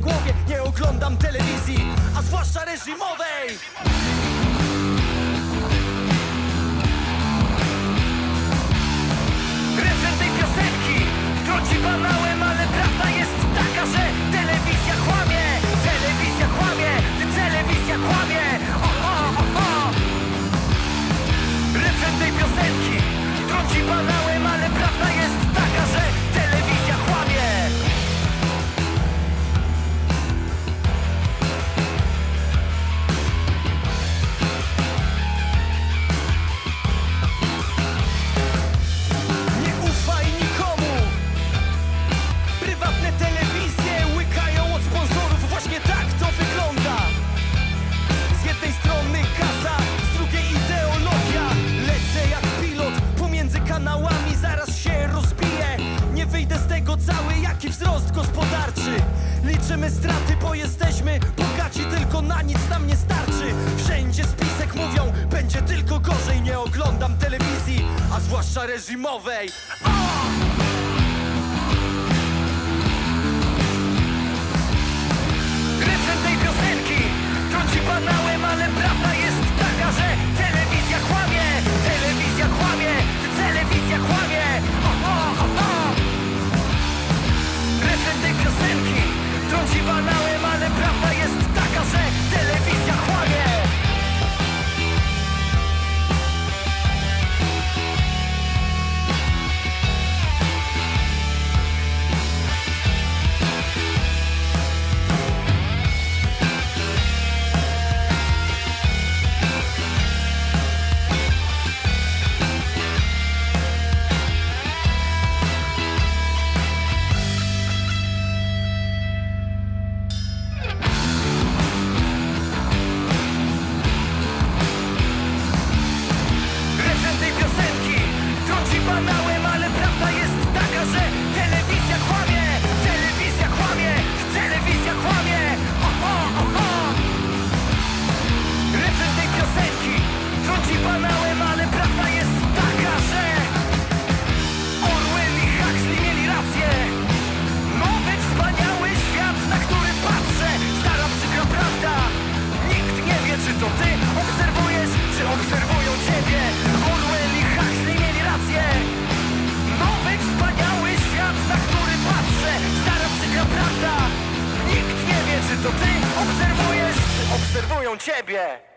głowie. Nie oglądam telewizji, a zwłaszcza reżimowej. Refren tej piosenki trąci banałem, ale prawda jest taka, że telewizja kłamie. Telewizja kłamie, ty telewizja kłamie. Oho, oho Refren tej piosenki trąci banałem, gospodarczy. Liczymy straty, bo jesteśmy bogaci Tylko na nic nam nie starczy. Wszędzie spisek mówią, będzie tylko gorzej Nie oglądam telewizji, a zwłaszcza reżimowej. Refren to ty obserwujesz, obserwują ciebie.